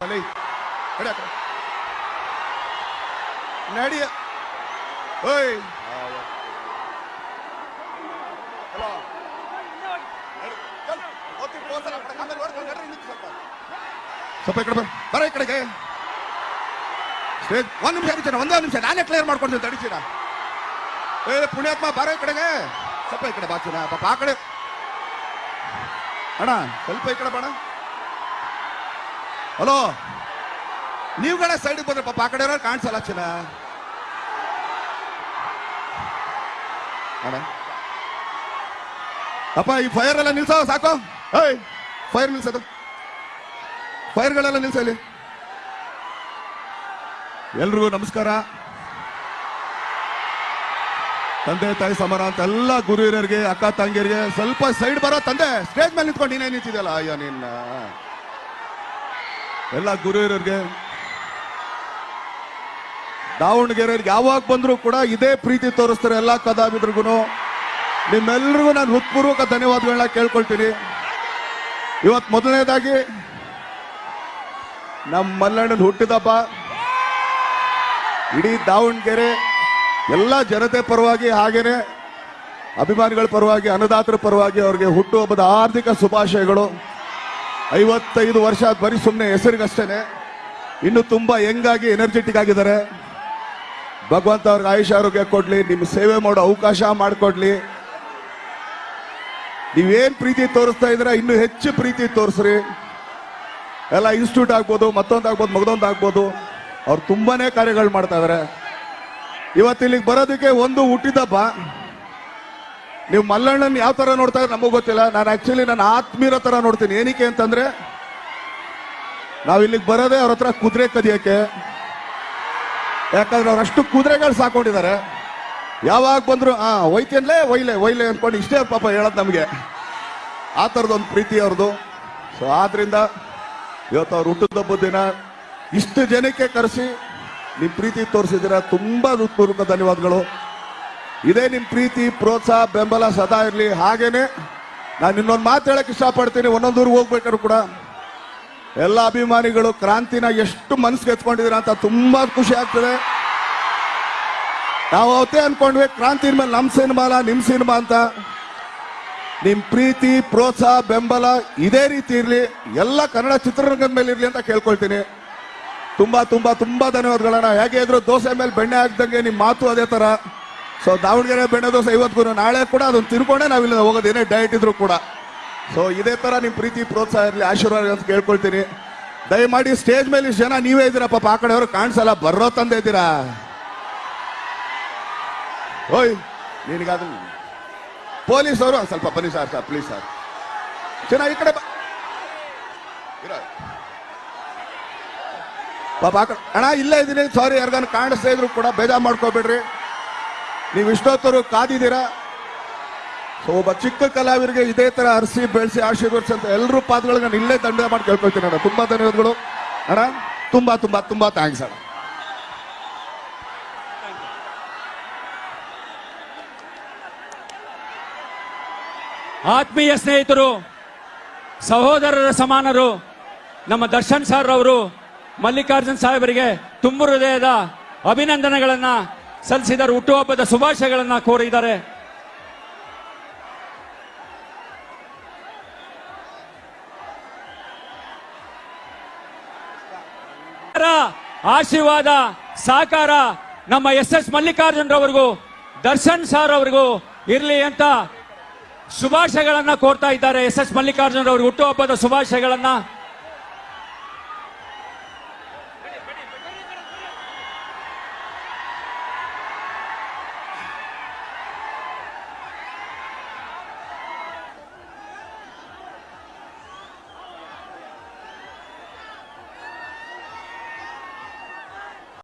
ಅಲ್ಲಿ ನಡಿ ಆ ಕಡೆ. ನಡಿ ಓಯ್ ಹಲೋ ಸ್ವಲ್ಪ ಈ ಕಡೆ ಬರ ಬರ ಈ ಕಡೆಗೆ ಸ್ಟೇಜ್ ಒಂದ್ ನಿಮಿಷ ಅಡಿಚೀನ ಒಂದೇ ಒಂದ್ ನಿಮಿಷ ನಾನೇ ಕ್ಲಿಯರ್ ಮಾಡ್ಕೊಡ್ತೀನಿ ಅಡಿಚೀನ ಏ ಪುಣ್ಯಾತ್ಮ ಬರ ಈ ಕಡೆಗೆ ಸ್ವಲ್ಪ ಈ ಕಡೆ ಬಾಚಿನ ಪಾಪ ಆ ಕಡೆ ಅಣ್ಣ ಸ್ವಲ್ಪ ಈ ಕಡೆ ಬಾಣ ಹಲೋ, ನೀವುಗಳೇ ಸೈಡಿಗೆ ಬಂದ್ರೆ ಪಾಪ ಆ ಕಡೆ ಇರೋರು ಕಾಣಿಸಲ್ಲ ಚಿನ್ನ? ಅಪ್ಪ, ಈ ಫೈರ್ ಎಲ್ಲ ನಿಲ್ಸೋ, ಸಾಕು. ಏಯ್ ಫೈರ್ ನಿಲ್ಸೋದು ಫೈರ್ಗಳೆಲ್ಲ ನಿಲ್ಸಲಿ ಎಲ್ರಿಗೂ ನಮಸ್ಕಾರ. ತಂದೆ, ತಾಯಿ ಸಮಾನ ಅಂತ ಎಲ್ಲ ಗುರು ಹಿರಿಯರಿಗೆ ಅಕ್ಕ, ತಂಗಿಯರಿಗೆ ಸ್ವಲ್ಪ ಸೈಡ್ ಬರೋ ತಂದೆ ಸ್ಟೇಜ್ ಮೇಲೆ ನಿಂತ್ಕೊಂಡು ನೀನೇ ನಿಂತಿದ್ಯಲ್ಲ? ಅಯ್ಯೋ, ನಿನ್ನ. ಎಲ್ಲ ಗುರು ಇರೋರಿಗೆ ದಾವಣಗೆರೆಯವ್ರಿಗೆ ಯಾವಾಗ ಬಂದ್ರು ಕೂಡ ಇದೇ ಪ್ರೀತಿ ತೋರಿಸ್ತಾರೆ ಎಲ್ಲ ಕಲಾವಿದ್ರಿಗೂ ನಿಮ್ಮೆಲ್ರಿಗೂ ನಾನು ಹೃತ್ಪೂರ್ವಕ ಧನ್ಯವಾದಗಳನ್ನ ಕೇಳ್ಕೊಳ್ತೀನಿ. ಇವತ್ತು ಮೊದಲನೇದಾಗಿ ನಮ್ಮ ಮಲ್ಲಣ್ಣನ ಹುಟ್ಟಿದಪ್ಪ ಇಡೀ ದಾವಣಗೆರೆ ಎಲ್ಲ ಜನತೆ ಪರವಾಗಿ ಹಾಗೇನೆ ಅಭಿಮಾನಿಗಳ ಪರವಾಗಿ, ಅನ್ನದಾತರ ಪರವಾಗಿ ಅವ್ರಿಗೆ ಹುಟ್ಟುಹಬ್ಬದ ಆರ್ಥಿಕ ಶುಭಾಶಯಗಳು. ಐವತ್ತೈದು ವರ್ಷ ಬರೀ ಸುಮ್ಮನೆ ಹೆಸರಿಗಷ್ಟೇನೆ. ಇನ್ನು ತುಂಬಾ ಯಂಗಾಗಿ ಎನರ್ಜೆಟಿಕ್ ಆಗಿದ್ದಾರೆ. ಭಗವಂತ ಅವ್ರಿಗೆ ಆಯುಷ್ ಆರೋಗ್ಯ ಕೊಡ್ಲಿ, ನಿಮ್ ಸೇವೆ ಮಾಡೋ ಅವಕಾಶ ಮಾಡಿಕೊಡ್ಲಿ. ನೀವೇನ್ ಪ್ರೀತಿ ತೋರಿಸ್ತಾ ಇದ್ರ ಇನ್ನು ಹೆಚ್ಚು ಪ್ರೀತಿ ತೋರಿಸ್ರಿ. ಎಲ್ಲ ಇನ್ಸ್ಟಿಟ್ಯೂಟ್ ಆಗ್ಬೋದು, ಮತ್ತೊಂದು ಆಗ್ಬೋದು, ಮಗದೊಂದು ಆಗ್ಬೋದು. ಅವ್ರು ತುಂಬಾನೇ ಕಾರ್ಯಗಳು ಮಾಡ್ತಾ ಇದಾರೆ. ಇವತ್ತು ಇಲ್ಲಿಗೆ ಬರೋದಕ್ಕೆ ಒಂದು ಹುಟ್ಟಿದಬ್ಬ ನೀವು ಮಲ್ಲಣ್ಣನ್ ಯಾವ ತರ ನೋಡ್ತಾ ನಮಗೂ ಗೊತ್ತಿಲ್ಲ. ನಾನು ಆಕ್ಚುಲಿ ನನ್ನ ಆತ್ಮೀರ ತರ ನೋಡ್ತೀನಿ. ಏನಕ್ಕೆ ಅಂತಂದ್ರೆ, ನಾವು ಇಲ್ಲಿಗೆ ಬರೋದೇ ಅವ್ರ ಹತ್ರ ಕುದುರೆ ಕದಿಯಕ್ಕೆ. ಯಾಕಂದ್ರೆ ಅವ್ರು ಅಷ್ಟು ಕುದುರೆಗಳು ಸಾಕೊಂಡಿದ್ದಾರೆ. ಯಾವಾಗ ಬಂದ್ರು, ಆ ಒಯ್ತೇನ್ಲೇ ಒಯ್ಲೆ ಒಯ್ಲೆ ಅನ್ಕೊಂಡು ಇಷ್ಟೇ ಪಾಪ ಹೇಳೋದು ನಮಗೆ. ಆ ಥರದೊಂದು ಪ್ರೀತಿ ಅವ್ರದ್ದು ಸೊ ಆದ್ರಿಂದ ಇವತ್ತು ಅವ್ರು ಹುಟ್ಟುಹಬ್ಬದ ದಿನ ಇಷ್ಟು ಜನಕ್ಕೆ ಕರೆಸಿ ನಿಮ್ಮ ಪ್ರೀತಿ ತೋರಿಸಿದ್ದೀರಾ. ತುಂಬಾ ಹೃತ್ಪೂರ್ವಕ ಧನ್ಯವಾದಗಳು. ಇದೇ ನಿಮ್ಮ ಪ್ರೀತಿ, ಪ್ರೋತ್ಸಾಹ, ಬೆಂಬಲ ಸದಾ ಇರಲಿ. ಹಾಗೇನೆ ನಾನು ಇನ್ನೊಂದು ಮಾತು ಹೇಳಕ್ ಇಷ್ಟಪಡ್ತೀನಿ. ಒಂದೊಂದು ಊರಿಗೆ ಹೋಗ್ಬೇಕಾದ್ರು ಕೂಡ ಎಲ್ಲ ಅಭಿಮಾನಿಗಳು, ಕ್ರಾಂತಿನ ಎಷ್ಟು ಮನಸ್ಸಿಗೆ ಎತ್ಕೊಂಡಿದ್ದೀರಾ ಅಂತ ತುಂಬಾ ಖುಷಿ ಆಗ್ತದೆ. ನಾವು ಅವತ್ತೇ ಅನ್ಕೊಂಡ್ವಿ, ಕ್ರಾಂತಿ ಮೇಲೆ ನಮ್ಮ ಸಿನಿಮಾ ನಿಮ್ಮ ಸಿನಿಮಾ ಅಂತ. ನಿಮ್ ಪ್ರೀತಿ, ಪ್ರೋತ್ಸಾಹ, ಬೆಂಬಲ ಇದೇ ರೀತಿ ಇರಲಿ. ಎಲ್ಲ ಕನ್ನಡ ಚಿತ್ರರಂಗದ ಮೇಲೆ ಇರಲಿ ಅಂತ ಕೇಳ್ಕೊಳ್ತೀನಿ. ತುಂಬಾ ತುಂಬಾ ತುಂಬಾ ಧನ್ಯವಾದಗಳನ್ನ ಹೇಗೆ ಇದ್ರು ದೋಸೆ ಮೇಲೆ ಬೆಣ್ಣೆ ಹಾಕ್ದಂಗೆ ನಿಮ್ಮ ಮಾತು ಅದೇ ತರ. ಸೊ ದಾವಣಗೆರೆ ಬೆಣ್ಣೆ ದೋಸೆ ಇವತ್ತು ನಾಳೆ ಕೂಡ ಅದನ್ನು ತಿರ್ಕೊಂಡೆ ನಾವಿಲ್ಲ ಹೋಗೋದು. ಏನೇ ಡಯಟ್ ಇದ್ರು ಕೂಡ. ಸೊ ಇದೇ ತರ ನಿಮ್ಮ ಪ್ರೀತಿ, ಪ್ರೋತ್ಸಾಹ ಇರಲಿ, ಆಶೀರ್ವಾದ ಅಂತ ಕೇಳ್ಕೊಳ್ತೀನಿ. ದಯಮಾಡಿ ಸ್ಟೇಜ್ ಮೇಲೆ ಇಷ್ಟು ಜನ ನೀವೇ ಇದ್ದೀರಾ? ಪಾಪ ಆ ಕಡೆಯವರು ಕಾಣಿಸಲ್ಲ. ಬರೋ ತಂದೆ ಇದ್ದೀರಾ? ಓಯ್ ನಿನಗಾದ ಪೊಲೀಸ್ ಅವರು ಸ್ವಲ್ಪ ಬನ್ನಿ ಸರ್ ಸರ್ ಪ್ಲೀಸ್ ಸರ್. ಚೆನ್ನಾಗಿ ಈ ಕಡೆ ಪಾಪ ಆ ಕಡೆ ಅಣ್ಣ, ಇಲ್ಲೇ ಇದ್ದೀನಿ. ಸಾರಿ ಯಾರಿಗಾನು ಕಾಣಿಸ್ತಾ ಇದ್ರು ಕೂಡ ಬೇಜಾರು ಮಾಡ್ಕೋಬೇಡ್ರಿ. ನೀವು ಇಷ್ಟೊತ್ತರು ಕಾದಿದ್ದೀರಾ? ಸೊ ಒಬ್ಬ ಚಿಕ್ಕ ಕಲಾವಿದರಿಗೆ ಇದೇ ತರ ಅರಸಿ ಬೆಳೆಸಿ ಆಶೀರ್ವದಿಸಿ ಅಂತ ಎಲ್ಲರೂ ಪಾದಗಳಿಗೆ ನಾನು ಇಲ್ಲೇ ದಂಡ ಮಾಡಿ ಕೇಳ್ಕೊಳ್ತೀನಿ ಅಣ್ಣ. ತುಂಬಾ ಧನ್ಯವಾದಗಳು. ಅಣ್ಣ, ತುಂಬಾ ತುಂಬಾ ತುಂಬಾ ಥ್ಯಾಂಕ್ಸ್ ಅಣ್ಣ. ಆತ್ಮೀಯ ಸ್ನೇಹಿತರು, ಸಹೋದರರ ಸಮಾನರು, ನಮ್ಮ ದರ್ಶನ್ ಸರ್ ಅವರು ಮಲ್ಲಿಕಾರ್ಜುನ್ ಸಾಹೇಬರಿಗೆ ತುಂಬು ಹೃದಯದ ಅಭಿನಂದನೆಗಳನ್ನ ಸಲ್ಲಿಸಿದ್ದಾರೆ ಹುಟ್ಟುಹಬ್ಬದ ಶುಭಾಶಯಗಳನ್ನ ಕೋರಿದ್ದಾರೆ. ಆಶೀರ್ವಾದ ಸಾಕಾರ ನಮ್ಮ ಎಸ್ ಎಸ್ ಮಲ್ಲಿಕಾರ್ಜುನ್ ರವರಿಗೂ, ದರ್ಶನ್ ಸರ್ ಅವರಿಗೂ ಇರ್ಲಿ ಅಂತ ಶುಭಾಶಯಗಳನ್ನ ಕೋರ್ತಾ ಇದ್ದಾರೆ. ಎಸ್ ಎಸ್ ಮಲ್ಲಿಕಾರ್ಜುನ್ ಅವರು ಹುಟ್ಟುಹಬ್ಬದ ಶುಭಾಶಯಗಳನ್ನ